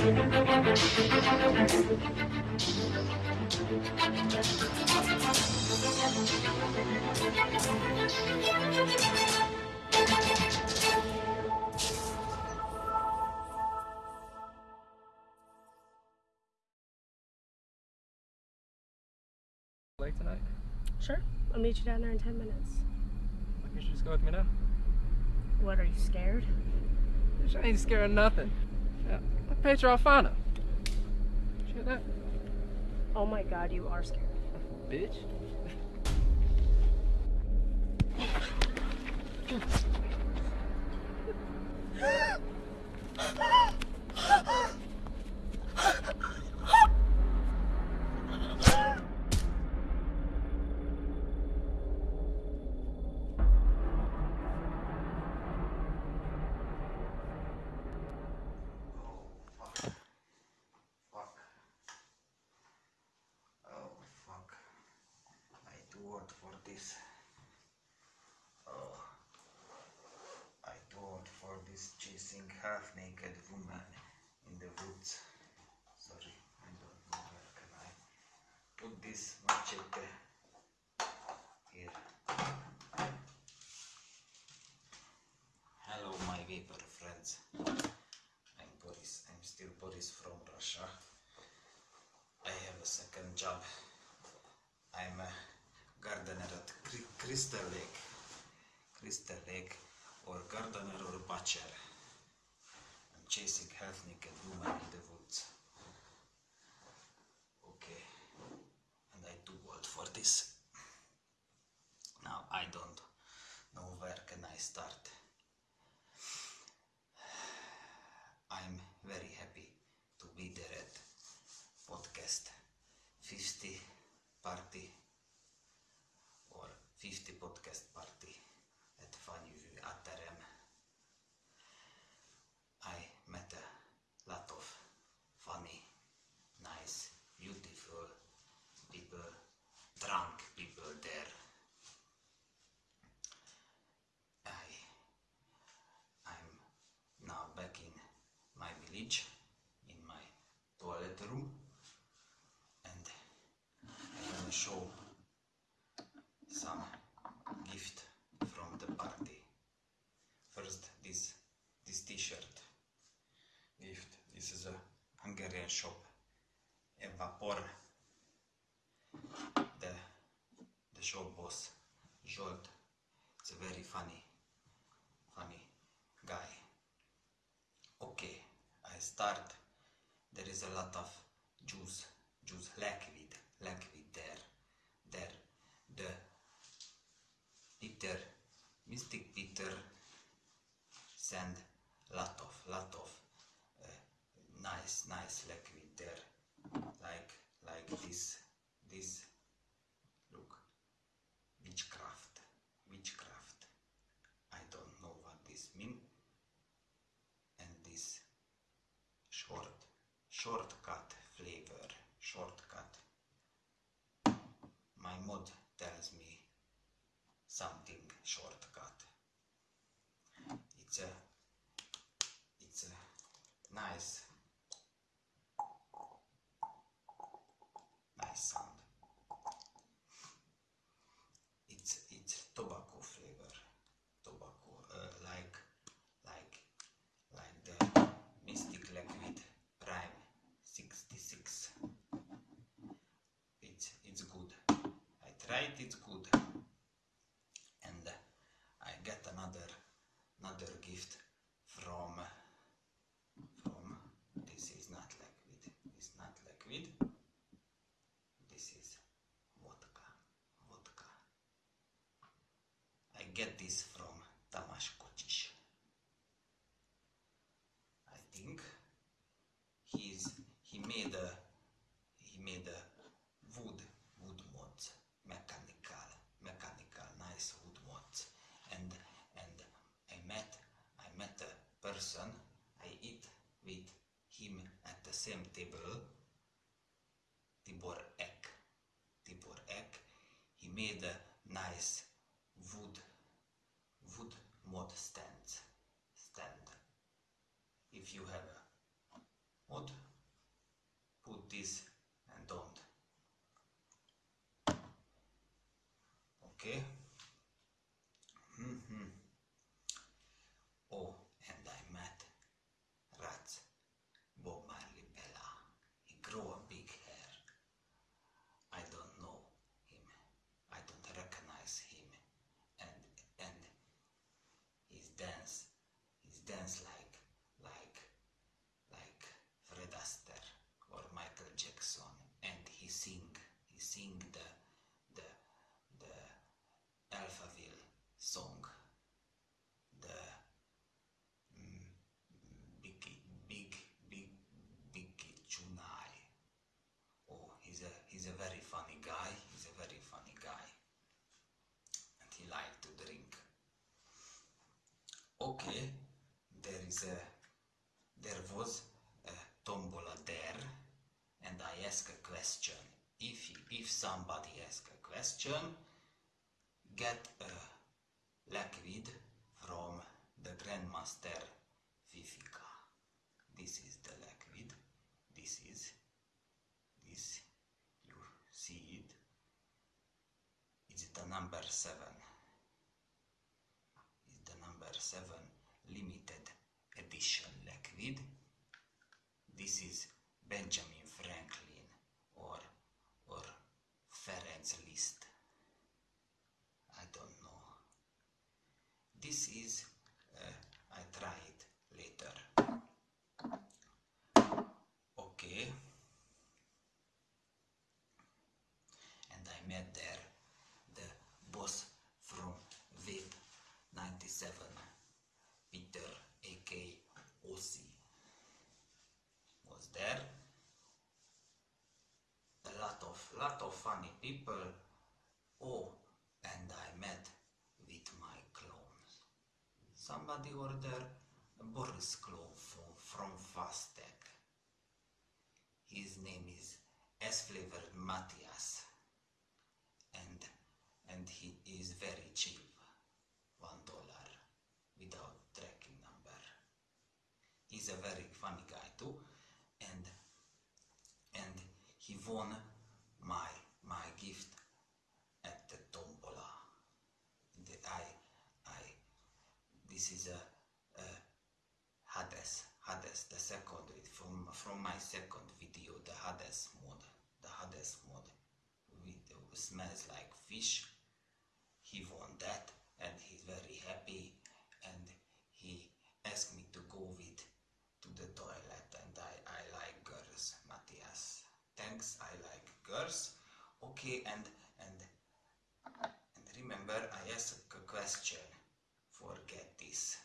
Late tonight? Sure. I'll meet you down there in 10 minutes. You should just go with me now. What, are you scared? I ain't scared of nothing. Yeah, I'm Pedro Alfano. You hear that? Oh my god, you are scared. Bitch. This. Oh. I do want for this chasing half naked woman in the woods. Sorry, I don't know where can I put this machete here. Hello my vapor friends. I'm Boris. I'm still Boris from Russia. I have a second job. I'm a gardener at Crystal Lake. Crystal Lake or gardener or butcher. I'm chasing half naked woman in the woods. Okay. And I do what for this. Now I don't know where can I start. I'm very happy to be there at podcast 50 party or 50 podcast party at Funny Aterem. I met a lot of funny, nice, beautiful people, drunk people there. I I'm now back in my village, in my toilet room, and I'm gonna show some gift from the party. First, this this T-shirt gift. This is a Hungarian shop, Evapor. The shop boss, Zsolt. It's a very funny, funny guy. Okay, I start. There is a lot of juice, juice, liquid, liquid there. There, the Peter, Mystic Peter send lot of, lot of uh, nice, nice liquid there. Like, like this, this, look, witchcraft, witchcraft. I don't know what this mean and this short shortcut flavor shortcut my mod tells me something shortcut it's a it's a nice nice sound it's it's tobacco flavor tobacco uh, like like like the Mystic Liquid Prime 66. It's it's good. I tried it's good. And I get another another gift from from this is not liquid. It's not liquid. This is vodka. Vodka. I get this from Tamas Kocsis. I think he's he made a he made a wood wood mods mechanical mechanical nice wood mods and and I met I met a person. I eat with him at the same table Tibor Ek Tibor Ek he made a nice wood wood mod stand stand if you have a What? Put this and don't. Okay. hmm Oh, and I met Rats, Bob Marley Bella. He grew a big hair. I don't know him. I don't recognize him. And and his dance, his dance like like like Fred Astaire or Michael Jackson. And he sing, he sing the the the Alphaville song. The mm, big big big big Chunai. Oh, he's a he's a very funny guy. He's a very funny guy, and he liked to drink. Okay, there is a there was a tombola there, and I ask a question. If if somebody ask a question, get a liquid from the Grandmaster Vivika. This is the liquid. This is this you see it it's the number 7 it's the number 7 limited edition liquid this is benjamin franklin or or ferenc liszt i don't know this is uh, i try it later okay and I met there the boss from VIP 97, Peter A.K. Ossi was there. A lot of lot of funny people. Oh, and I met with my clones. Somebody ordered a Boris clone from, from FastTech. His name is S flavored Matthias and and he is very cheap one dollar without tracking number he's a very funny guy too and and he won my my gift at the tombola the, I I this is a, a Hades Hades the second from from my second video the Hades mod the Hades mod video smells like fish. He won that and he's very happy and he asked me to go with to the toilet and I, I like girls Matthias. Thanks I like girls. Okay and and and remember I asked a question forget this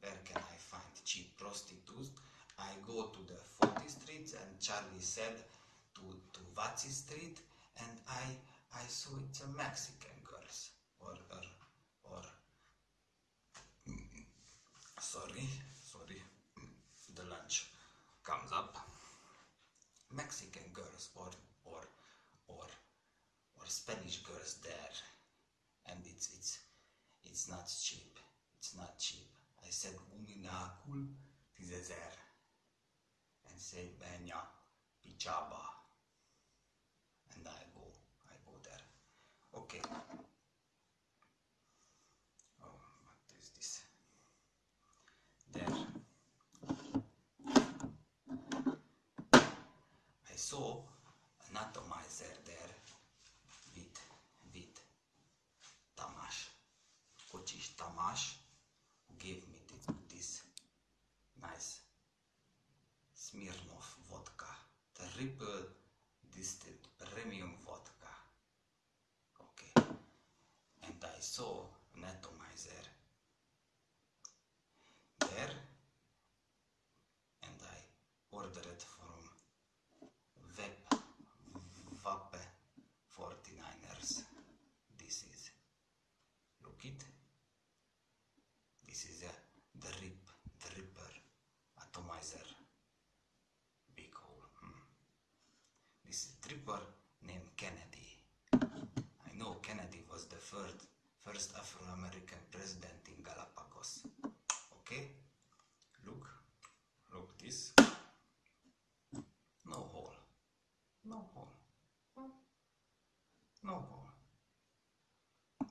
where can I find cheap prostitutes I go to the 40 streets and Charlie said to to Vatsy Street and I I saw it's a Mexican girls. Or or or sorry sorry the lunch comes up. Mexican girls or or or or Spanish girls there. And it's it's it's not cheap. It's not cheap Uminacul tizezer and say benya pichaba and I go, I go there. Okay. Oh, what is this? There. I saw an atomizer there with, with Tamash, Kochish Tamash, triple distilled premium vodka. Okay, and I saw first, first Afro-American president in Galapagos. Okay? Look, look this. No hole. No hole. No hole.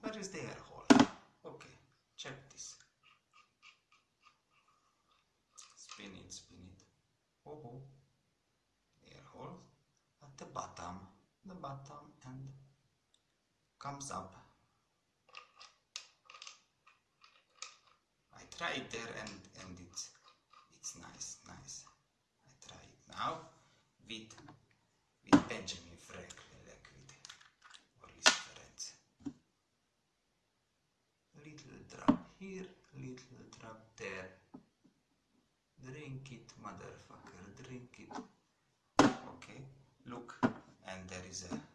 Where is the air hole? Okay, check this. Spin it, spin it. Oh, oh. Air hole at the bottom, the bottom and comes up here, little drop there. Drink it, motherfucker, drink it. Okay, look, and there is a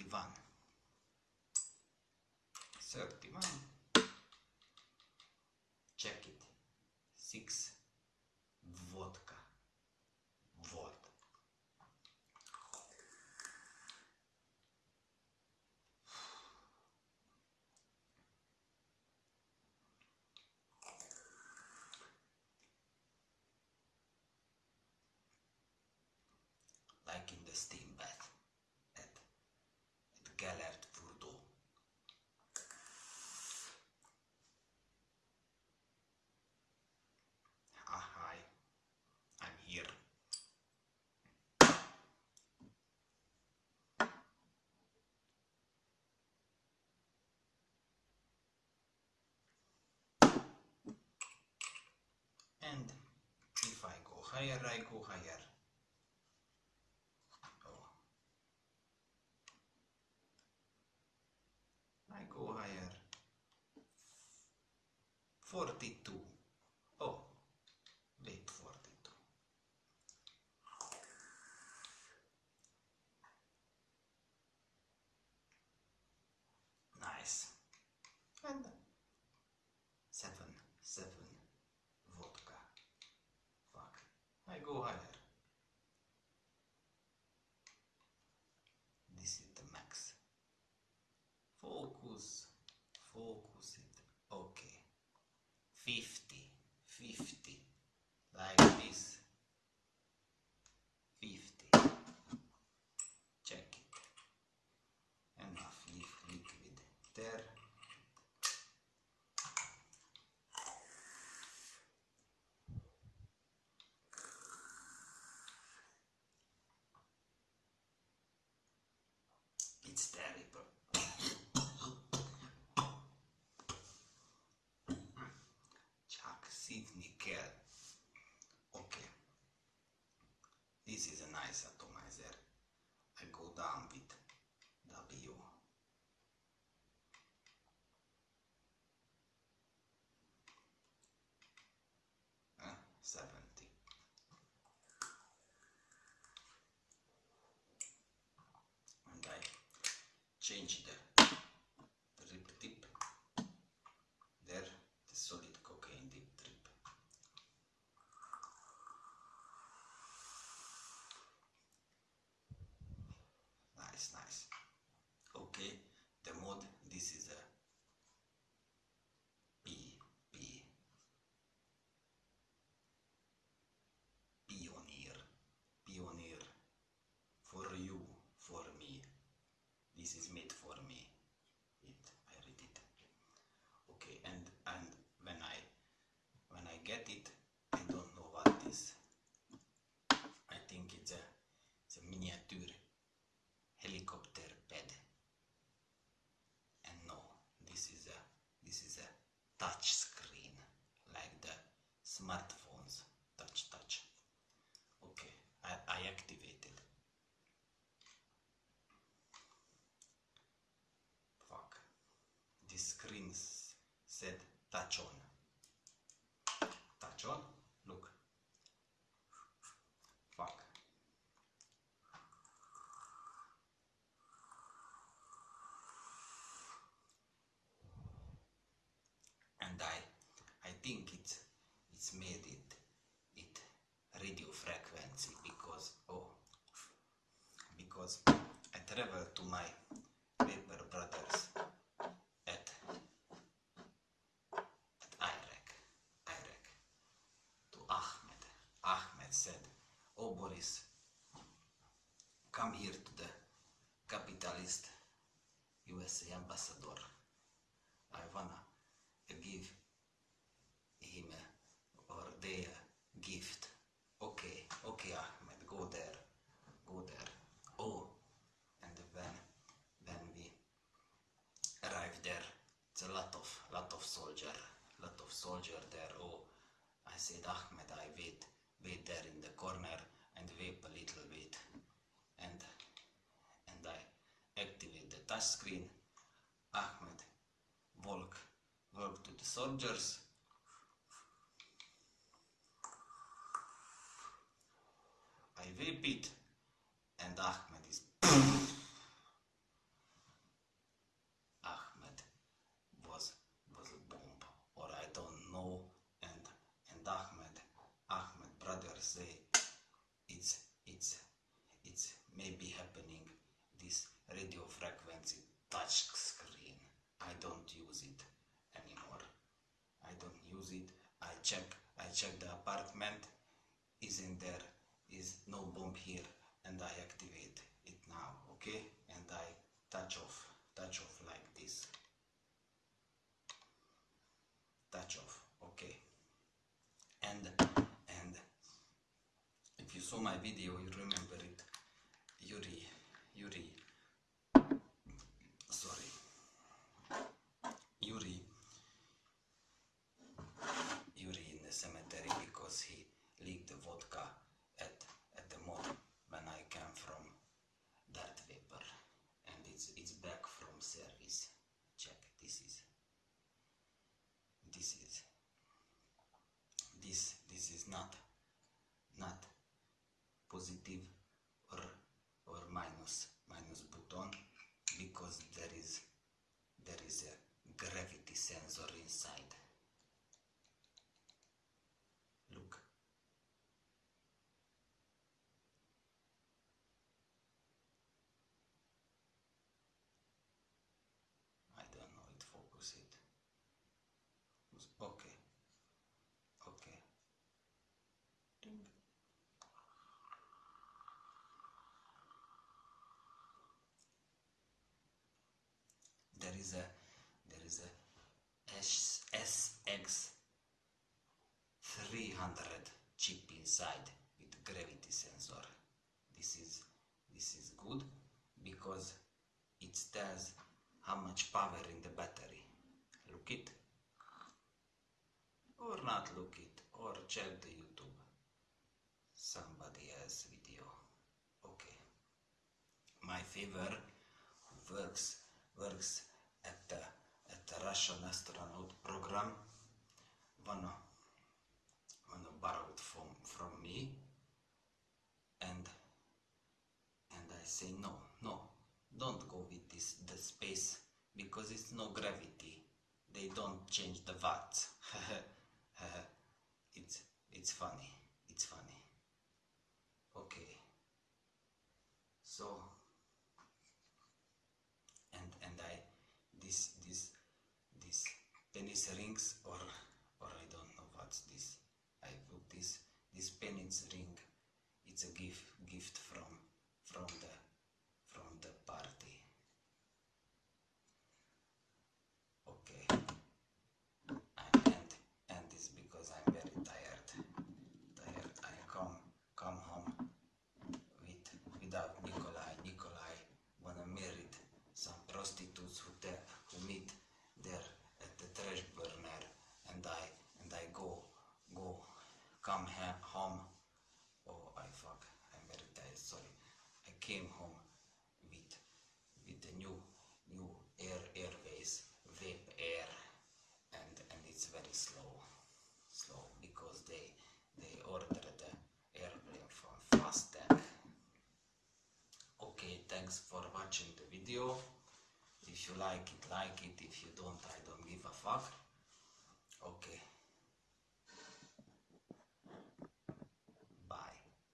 31 31 check it. 6 vodka. Вот like in the steam bath. higher I go higher. Oh. I go higher. 42. Tuhan. It's terrible. Csak szívni kell. gente. Né? Said touch on. Touch on. Look. Fuck. And I I think it's it's made it it radio frequency because oh because I travel to my paper brothers at at Iraq, Iraq, to Ahmed. Ahmed said, "Oh Boris, come here to the capitalist USA ambassador. I wanna give him a, or they a gift. Okay, okay, Ahmed, go there, go there. Oh, and when when we arrive there, it's a lot of lot of soldier, lot of soldier there. Oh, I said, Ahmed, I wait, wait there in the corner and wait a little bit, and and I activate the touch screen. Ahmed, walk, walk to the soldiers. I whip it, and Ahmed is. Ahmed was was a bomb, or I don't know. And and Ahmed, Ahmed brother say, it's it's it's maybe happening. This radio frequency touch screen. I don't use it anymore. I don't use it. I check. I check the apartment. Is in there. Is no bomb here, and I activate it now. Okay, and I touch off. Touch off like this. Touch off. Okay. And and if you saw my video, you remember it. Yuri, Yuri. Sorry. Yuri. Yuri in the cemetery because he leaked the vodka at at the mod when I came from Darth Vapor, and it's it's back from service. Check. This is. This is. This this is not not positive or or minus minus button because there is there is a gravity sensor inside look I don't know it focus it okay okay Ding. There is a there is a S- SX 300 chip inside with gravity sensor. This is this is good because it tells how much power in the battery. Look it. Or not look it or check the youtube. Somebody else video. Okay. My favor works works the Russian astronaut program. Wanna wanna borrow it from from me. And and I say no no don't go with this the space because it's no gravity. They don't change the watts it's it's funny it's funny okay so and and I this this this penis rings or or I don't know what's this. I put this this penis ring. It's a gift gift from from the from the party. Okay. And and and it's because I'm very come ha- home. Oh, I fuck. I'm very tired. Sorry. I came home with with the new new air airways vape air, and and it's very slow, slow because they they ordered the airplane from FastTech. Okay, thanks for watching the video. If you like it, like it. If you don't, I don't give a fuck. Okay,